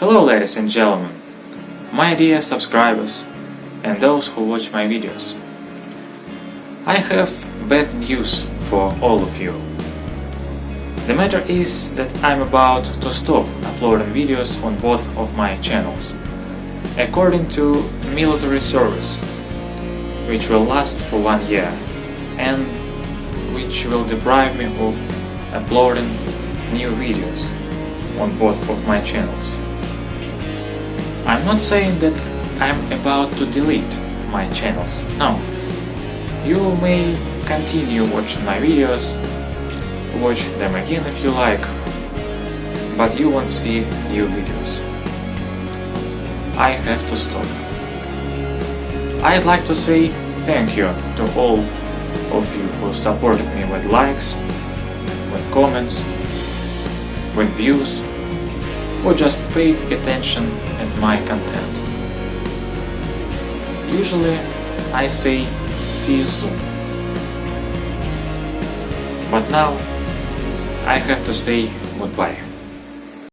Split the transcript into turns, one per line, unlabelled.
Hello ladies and gentlemen, my dear subscribers and those who watch my videos. I have bad news for all of you. The matter is that I'm about to stop uploading videos on both of my channels, according to military service, which will last for one year and which will deprive me of uploading new videos on both of my channels. I'm not saying that I'm about to delete my channels, no. You may continue watching my videos, watch them again if you like, but you won't see new videos. I have to stop. I'd like to say thank you to all of you who supported me with likes, with comments, with views, or just paid attention at my content. Usually I say see you soon. But now I have to say goodbye.